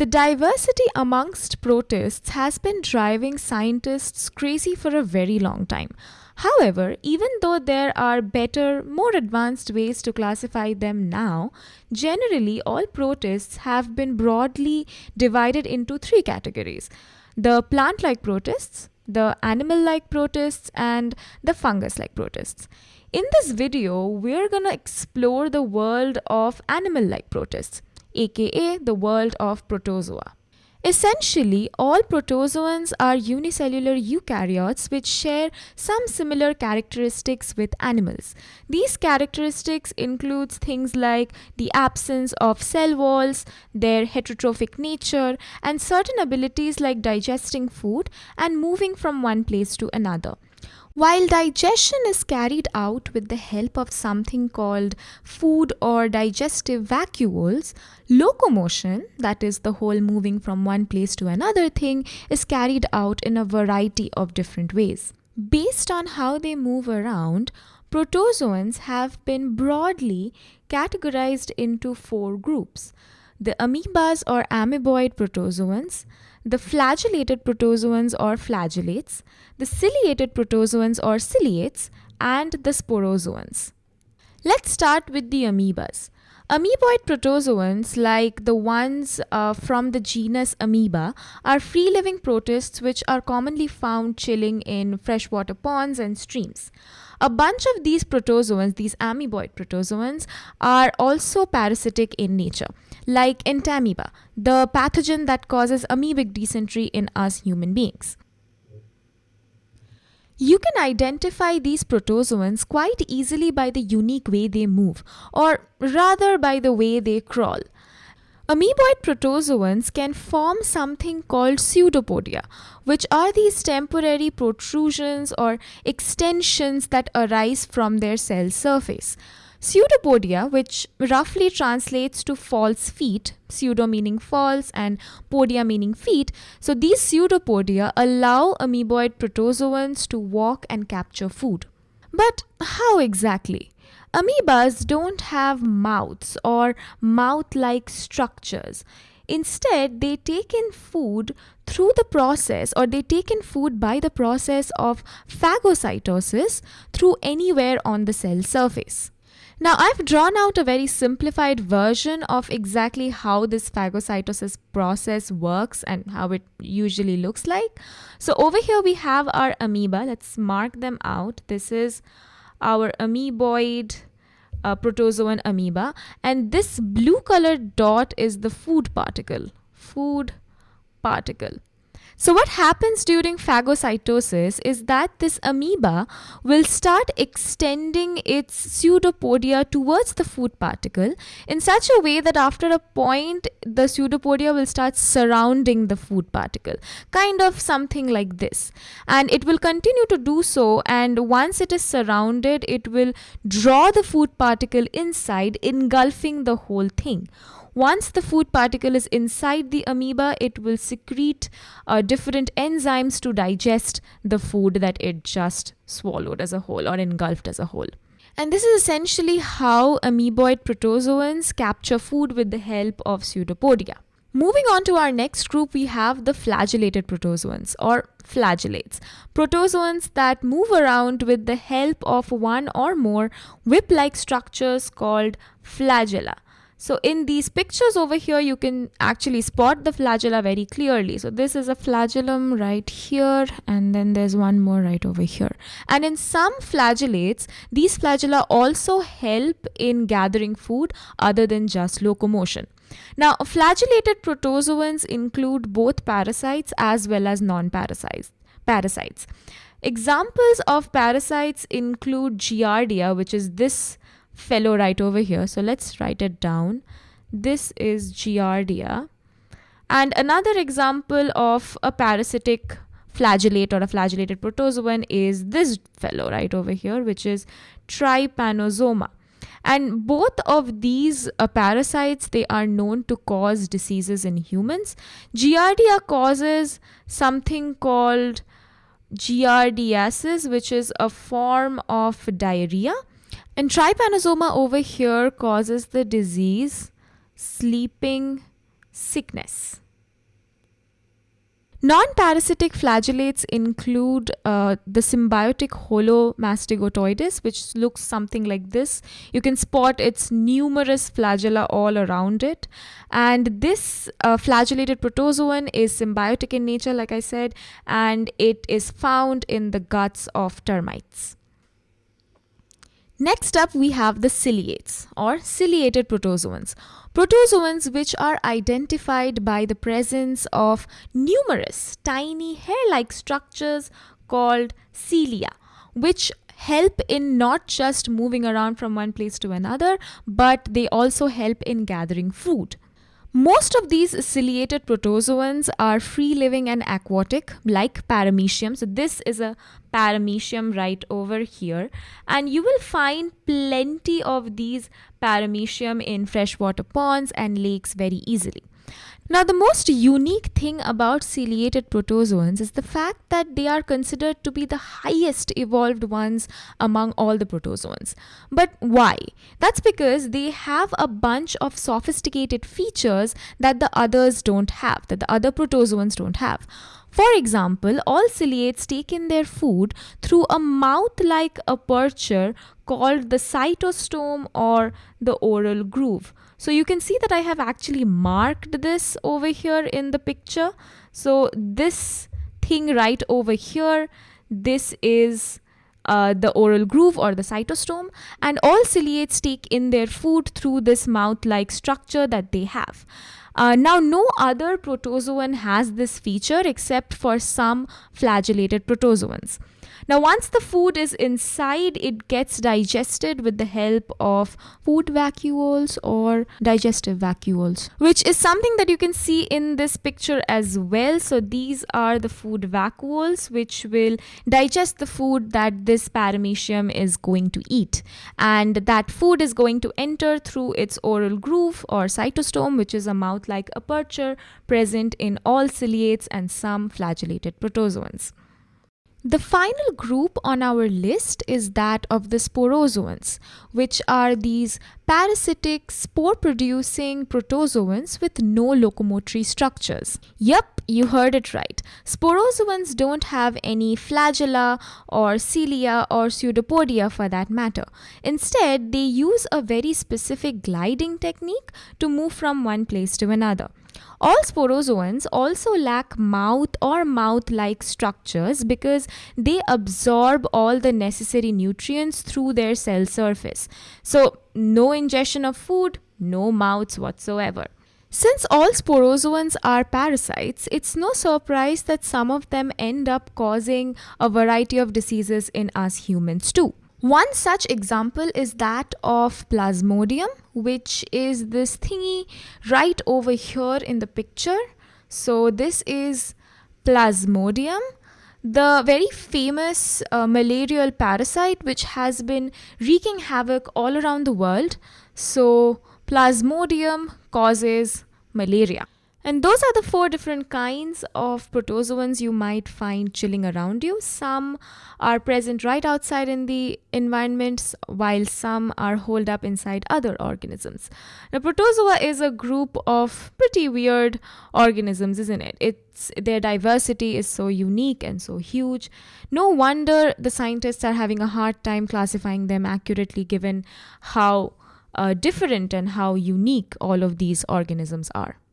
The diversity amongst protists has been driving scientists crazy for a very long time. However, even though there are better, more advanced ways to classify them now, generally all protists have been broadly divided into three categories the plant like protists, the animal like protists, and the fungus like protists. In this video, we're gonna explore the world of animal like protists, aka the world of protozoa. Essentially, all protozoans are unicellular eukaryotes which share some similar characteristics with animals. These characteristics includes things like the absence of cell walls, their heterotrophic nature, and certain abilities like digesting food and moving from one place to another. While digestion is carried out with the help of something called food or digestive vacuoles, locomotion, that is the whole moving from one place to another thing, is carried out in a variety of different ways. Based on how they move around, protozoans have been broadly categorized into four groups the amoebas or amoeboid protozoans, the flagellated protozoans or flagellates, the ciliated protozoans or ciliates, and the sporozoans. Let's start with the amoebas. Amoeboid protozoans, like the ones uh, from the genus Amoeba, are free living protists which are commonly found chilling in freshwater ponds and streams. A bunch of these protozoans, these amoeboid protozoans, are also parasitic in nature, like entamoeba, the pathogen that causes amoebic dysentery in us human beings. You can identify these protozoans quite easily by the unique way they move, or rather by the way they crawl. Amoeboid protozoans can form something called pseudopodia, which are these temporary protrusions or extensions that arise from their cell surface. Pseudopodia, which roughly translates to false feet, pseudo meaning false and podia meaning feet, so these pseudopodia allow amoeboid protozoans to walk and capture food. But how exactly? Amoebas don't have mouths or mouth like structures. Instead, they take in food through the process or they take in food by the process of phagocytosis through anywhere on the cell surface. Now I've drawn out a very simplified version of exactly how this phagocytosis process works and how it usually looks like. So over here we have our amoeba. Let's mark them out. This is our amoeboid uh, protozoan amoeba and this blue colored dot is the food particle. Food particle. So, what happens during phagocytosis is that this amoeba will start extending its pseudopodia towards the food particle in such a way that after a point, the pseudopodia will start surrounding the food particle, kind of something like this. And it will continue to do so, and once it is surrounded, it will draw the food particle inside, engulfing the whole thing. Once the food particle is inside the amoeba, it will secrete uh, different enzymes to digest the food that it just swallowed as a whole or engulfed as a whole. And this is essentially how amoeboid protozoans capture food with the help of pseudopodia. Moving on to our next group, we have the flagellated protozoans or flagellates. Protozoans that move around with the help of one or more whip like structures called flagella. So in these pictures over here, you can actually spot the flagella very clearly. So this is a flagellum right here, and then there's one more right over here. And in some flagellates, these flagella also help in gathering food other than just locomotion. Now, flagellated protozoans include both parasites as well as non-parasites. Parasites. Examples of parasites include Giardia, which is this fellow right over here. So let's write it down. This is Giardia. And another example of a parasitic flagellate or a flagellated protozoan is this fellow right over here, which is Trypanosoma. And both of these uh, parasites, they are known to cause diseases in humans. Giardia causes something called giardiasis, which is a form of diarrhea. And trypanosoma over here causes the disease sleeping sickness. Non-parasitic flagellates include uh, the symbiotic Holomastigotoides, which looks something like this. You can spot its numerous flagella all around it. And this uh, flagellated protozoan is symbiotic in nature, like I said, and it is found in the guts of termites. Next up, we have the ciliates or ciliated protozoans. Protozoans which are identified by the presence of numerous tiny hair-like structures called cilia, which help in not just moving around from one place to another, but they also help in gathering food. Most of these ciliated protozoans are free living and aquatic, like paramecium. So, this is a paramecium right over here, and you will find plenty of these paramecium in freshwater ponds and lakes very easily. Now, the most unique thing about ciliated protozoans is the fact that they are considered to be the highest evolved ones among all the protozoans. But why? That's because they have a bunch of sophisticated features that the others don't have, that the other protozoans don't have. For example, all ciliates take in their food through a mouth like aperture called the cytostome or the oral groove. So you can see that I have actually marked this over here in the picture. So this thing right over here, this is uh, the oral groove or the cytostome and all ciliates take in their food through this mouth-like structure that they have. Uh, now, no other protozoan has this feature except for some flagellated protozoans. Now, once the food is inside, it gets digested with the help of food vacuoles or digestive vacuoles, which is something that you can see in this picture as well. So, these are the food vacuoles, which will digest the food that this paramecium is going to eat. And that food is going to enter through its oral groove or cytostome, which is a mouth like aperture present in all ciliates and some flagellated protozoans. The final group on our list is that of the sporozoans, which are these parasitic spore producing protozoans with no locomotory structures. Yup, you heard it right. Sporozoans don't have any flagella or cilia or pseudopodia for that matter. Instead, they use a very specific gliding technique to move from one place to another. All sporozoans also lack mouth or mouth-like structures because they absorb all the necessary nutrients through their cell surface. So no ingestion of food, no mouths whatsoever. Since all sporozoans are parasites, it's no surprise that some of them end up causing a variety of diseases in us humans too. One such example is that of Plasmodium, which is this thingy right over here in the picture. So this is Plasmodium, the very famous uh, malarial parasite which has been wreaking havoc all around the world. So Plasmodium causes malaria. And those are the four different kinds of protozoans you might find chilling around you. Some are present right outside in the environments, while some are holed up inside other organisms. Now, protozoa is a group of pretty weird organisms, isn't it? It's their diversity is so unique and so huge. No wonder the scientists are having a hard time classifying them accurately, given how uh, different and how unique all of these organisms are.